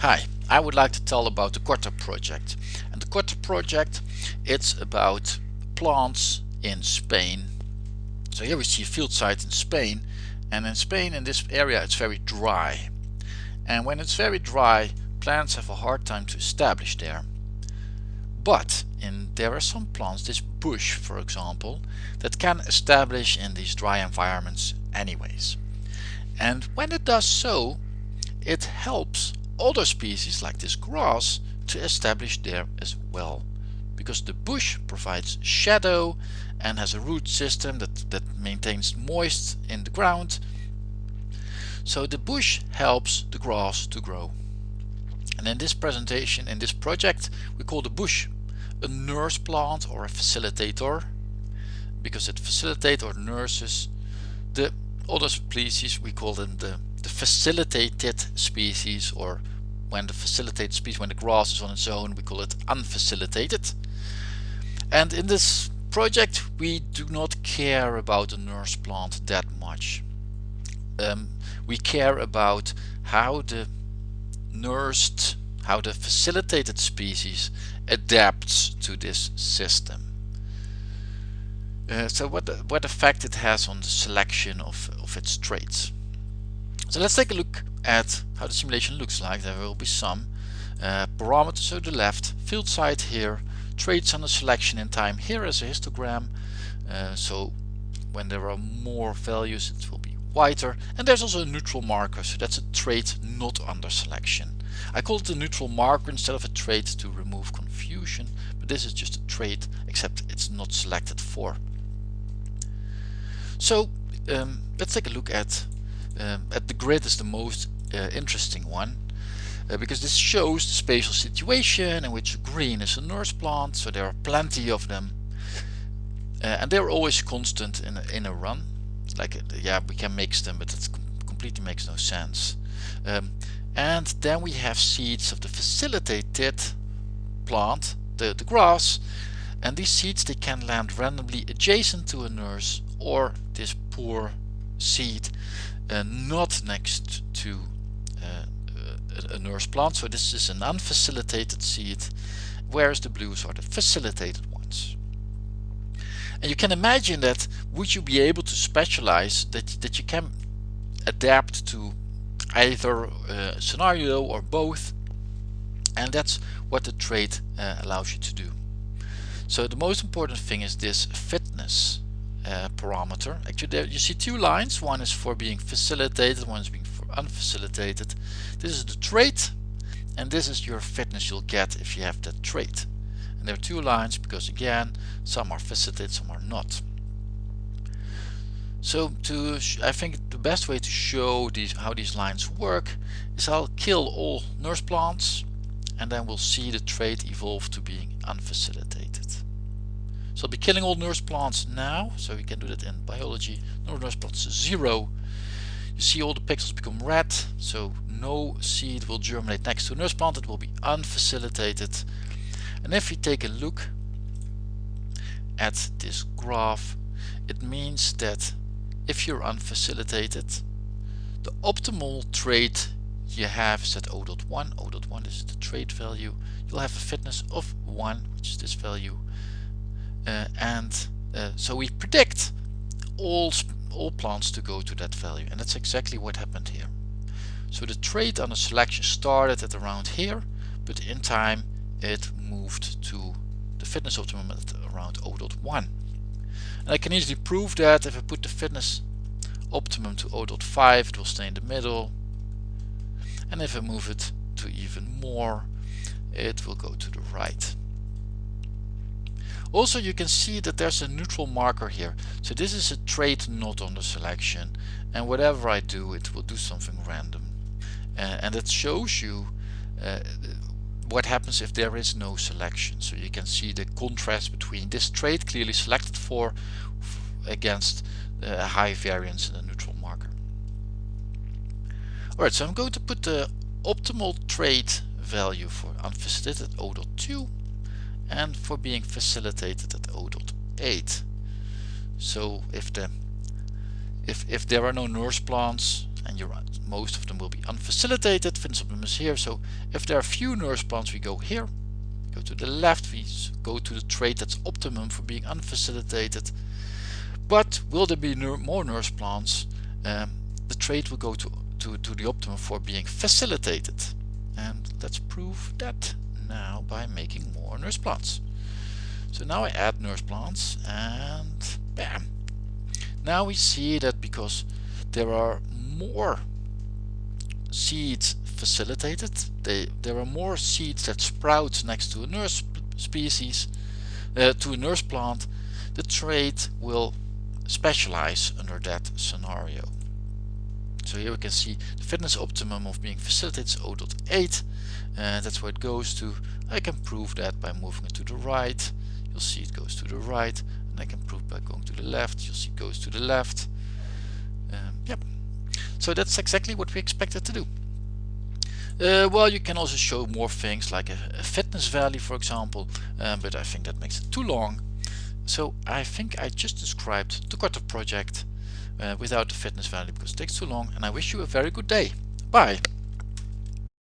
Hi, I would like to tell about the Corta project. And the Corta project, it's about plants in Spain. So here we see a field site in Spain. And in Spain, in this area, it's very dry. And when it's very dry, plants have a hard time to establish there. But in, there are some plants, this bush for example, that can establish in these dry environments anyways. And when it does so, it helps other species like this grass to establish there as well. Because the bush provides shadow and has a root system that, that maintains moist in the ground. So the bush helps the grass to grow. And in this presentation in this project we call the bush a nurse plant or a facilitator. Because it facilitates or nurses the other species we call them the the facilitated species or when the facilitated species when the grass is on its own we call it unfacilitated. And in this project we do not care about the nurse plant that much. Um, we care about how the nursed how the facilitated species adapts to this system. Uh, so what what effect it has on the selection of, of its traits. So let's take a look at how the simulation looks like. There will be some uh, parameters to the left, field site here, traits under selection in time here as a histogram. Uh, so when there are more values it will be whiter and there's also a neutral marker so that's a trait not under selection. I call it a neutral marker instead of a trait to remove confusion but this is just a trait except it's not selected for. So um, let's take a look at um, at the grid is the most uh, interesting one uh, because this shows the spatial situation in which green is a nurse plant so there are plenty of them. Uh, and they're always constant in a, in a run. Like uh, yeah we can mix them but it completely makes no sense. Um, and then we have seeds of the facilitated plant the, the grass and these seeds they can land randomly adjacent to a nurse or this poor seed uh, not next to uh, a, a nurse plant. So this is an unfacilitated seed, whereas the blues are the facilitated ones. And you can imagine that would you be able to specialize that, that you can adapt to either uh, scenario or both and that's what the trait uh, allows you to do. So the most important thing is this fitness uh, parameter. Actually there you see two lines, one is for being facilitated, one is being for unfacilitated. This is the trait and this is your fitness you'll get if you have that trait. And there are two lines because again some are facilitated, some are not. So to I think the best way to show these how these lines work is I'll kill all nurse plants and then we'll see the trait evolve to being unfacilitated. So I'll be killing all nurse plants now. So we can do that in biology. No nurse plants zero. You see all the pixels become red. So no seed will germinate next to a nurse plant. It will be unfacilitated. And if we take a look at this graph, it means that if you're unfacilitated, the optimal trait you have is at O.1. O.1 is the trait value. You'll have a fitness of 1, which is this value and uh, so we predict all all plants to go to that value. And that's exactly what happened here. So the trade on the selection started at around here but in time it moved to the fitness optimum at around 0.1 and I can easily prove that if I put the fitness optimum to 0.5 it will stay in the middle. And if I move it to even more it will go to the right also you can see that there's a neutral marker here. So this is a trait not on the selection and whatever I do it will do something random. Uh, and it shows you uh, what happens if there is no selection. So you can see the contrast between this trait clearly selected for against a high variance in the neutral marker. Alright, so I'm going to put the optimal trait value for unfacilitated O.2 and for being facilitated at 0.8 so if the if, if there are no nurse plants and you're most of them will be unfacilitated fitness optimum is here so if there are few nurse plants we go here. Go to the left we go to the trait that's optimum for being unfacilitated. But will there be more nurse plants um, the trait will go to, to, to the optimum for being facilitated. And let's prove that now by making more nurse plants. So now I add nurse plants and bam. Now we see that because there are more seeds facilitated they there are more seeds that sprout next to a nurse species uh, to a nurse plant the trait will specialize under that scenario so here we can see the fitness optimum of being facilitated is 0.8 and that's where it goes to. I can prove that by moving it to the right. You'll see it goes to the right and I can prove by going to the left. You'll see it goes to the left. Um, yep. So that's exactly what we expected to do. Uh, well you can also show more things like a, a fitness value for example um, but I think that makes it too long. So I think I just described the Corta project uh, without the fitness value because it takes too long and I wish you a very good day. Bye!